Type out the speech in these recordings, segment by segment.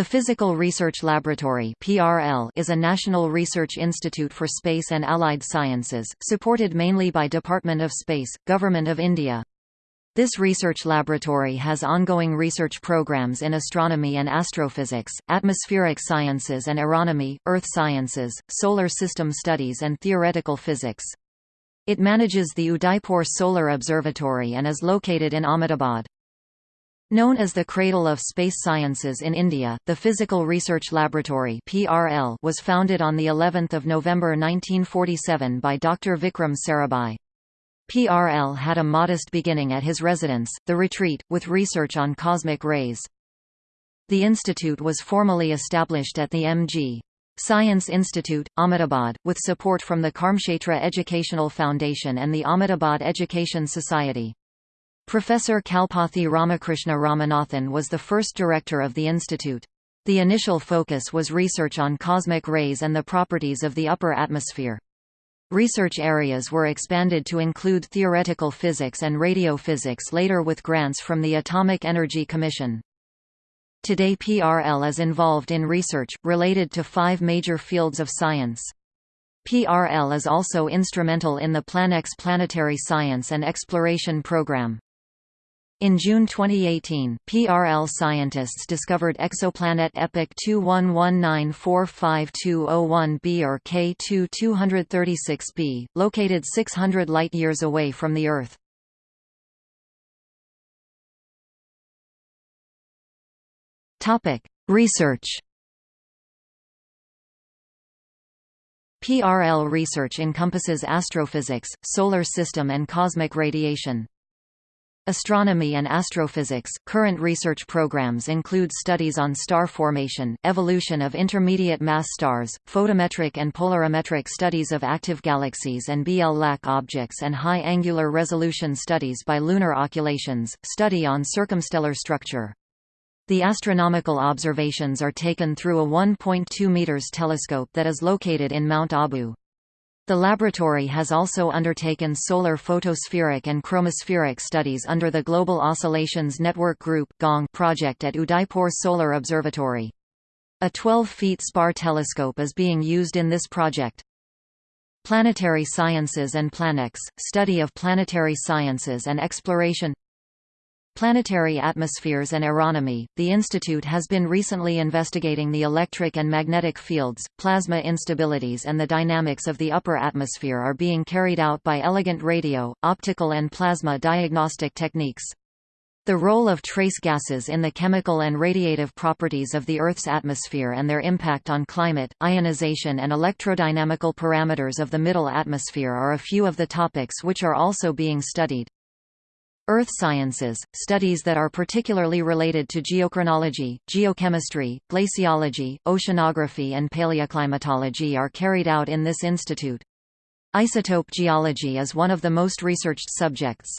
The Physical Research Laboratory is a national research institute for space and allied sciences, supported mainly by Department of Space, Government of India. This research laboratory has ongoing research programs in astronomy and astrophysics, atmospheric sciences and aeronomy, earth sciences, solar system studies and theoretical physics. It manages the Udaipur Solar Observatory and is located in Ahmedabad. Known as the cradle of space sciences in India, the Physical Research Laboratory (PRL) was founded on the 11th of November 1947 by Dr. Vikram Sarabhai. PRL had a modest beginning at his residence, The Retreat, with research on cosmic rays. The institute was formally established at the M.G. Science Institute, Ahmedabad, with support from the Karmakshetra Educational Foundation and the Ahmedabad Education Society. Professor Kalpathy Ramakrishna Ramanathan was the first director of the institute. The initial focus was research on cosmic rays and the properties of the upper atmosphere. Research areas were expanded to include theoretical physics and radiophysics later with grants from the Atomic Energy Commission. Today PRL is involved in research, related to five major fields of science. PRL is also instrumental in the Planex planetary science and exploration program. In June 2018, PRL scientists discovered exoplanet EPIC 2119452001b or K2 236b, located 600 light-years away from the Earth. Research PRL research encompasses astrophysics, solar system and cosmic radiation. Astronomy and astrophysics – Current research programs include studies on star formation, evolution of intermediate mass stars, photometric and polarimetric studies of active galaxies and BL-LAC objects and high angular resolution studies by lunar occultations, study on circumstellar structure. The astronomical observations are taken through a 1.2 meters telescope that is located in Mount Abu. The laboratory has also undertaken solar photospheric and chromospheric studies under the Global Oscillations Network Group project at Udaipur Solar Observatory. A 12-feet SPAR telescope is being used in this project. Planetary Sciences and Planex – study of planetary sciences and exploration Planetary Atmospheres and Aeronomy – The Institute has been recently investigating the electric and magnetic fields, plasma instabilities and the dynamics of the upper atmosphere are being carried out by elegant radio, optical and plasma diagnostic techniques. The role of trace gases in the chemical and radiative properties of the Earth's atmosphere and their impact on climate, ionization and electrodynamical parameters of the middle atmosphere are a few of the topics which are also being studied. Earth sciences, studies that are particularly related to geochronology, geochemistry, glaciology, oceanography and paleoclimatology are carried out in this institute. Isotope geology is one of the most researched subjects.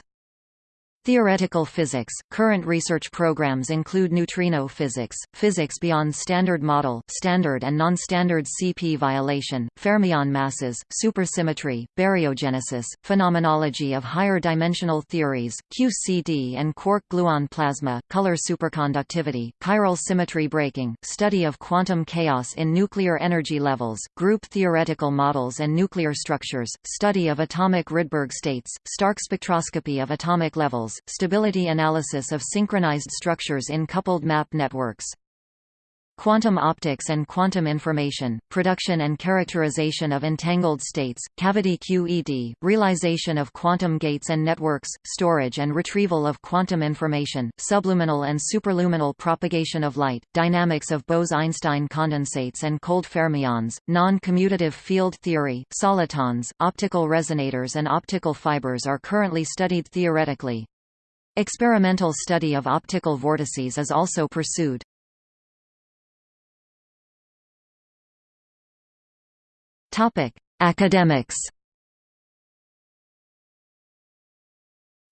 Theoretical physics – Current research programs include neutrino physics, physics beyond standard model standard and non-standard CP violation, fermion masses, supersymmetry, baryogenesis, phenomenology of higher dimensional theories, QCD and quark-gluon plasma, color superconductivity, chiral symmetry breaking, study of quantum chaos in nuclear energy levels, group theoretical models and nuclear structures, study of atomic Rydberg states, stark spectroscopy of atomic levels, stability analysis of synchronized structures in coupled map networks. Quantum optics and quantum information, production and characterization of entangled states, cavity QED, realization of quantum gates and networks, storage and retrieval of quantum information, subluminal and superluminal propagation of light, dynamics of Bose–Einstein condensates and cold fermions, non-commutative field theory, solitons, optical resonators and optical fibers are currently studied theoretically. Experimental study of optical vortices is also pursued. Topic: Academics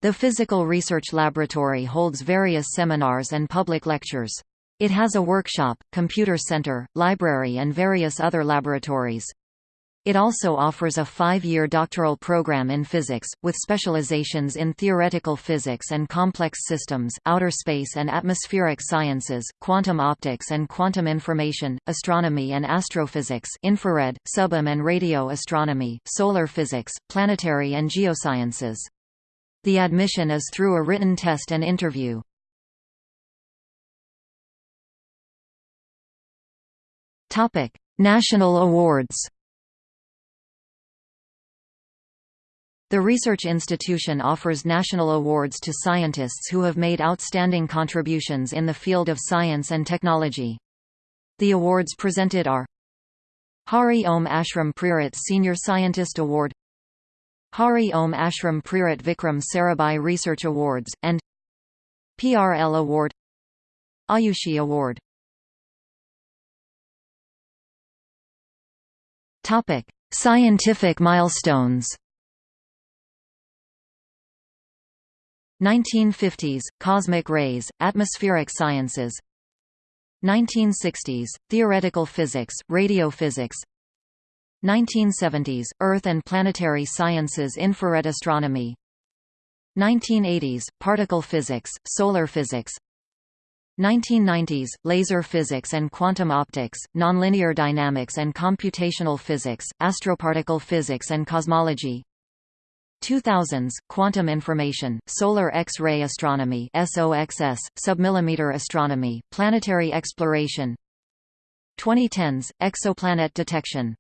The Physical Research Laboratory holds various seminars and public lectures. It has a workshop, computer center, library and various other laboratories. It also offers a five-year doctoral program in physics, with specializations in theoretical physics and complex systems, outer space and atmospheric sciences, quantum optics and quantum information, astronomy and astrophysics infrared, sub-EM and radio astronomy, solar physics, planetary and geosciences. The admission is through a written test and interview. National awards The research institution offers national awards to scientists who have made outstanding contributions in the field of science and technology. The awards presented are Hari Om Ashram Prerit Senior Scientist Award Hari Om Ashram Prerit Vikram Sarabhai Research Awards, and PRL Award Ayushi Award Scientific milestones 1950s – Cosmic rays, atmospheric sciences. 1960s – Theoretical physics, radiophysics 1970s – Earth and planetary sciences infrared astronomy. 1980s – Particle physics, solar physics. 1990s – Laser physics and quantum optics, nonlinear dynamics and computational physics, astroparticle physics and cosmology 2000s quantum information solar x-ray astronomy SOXS submillimeter astronomy planetary exploration. 2010s exoplanet detection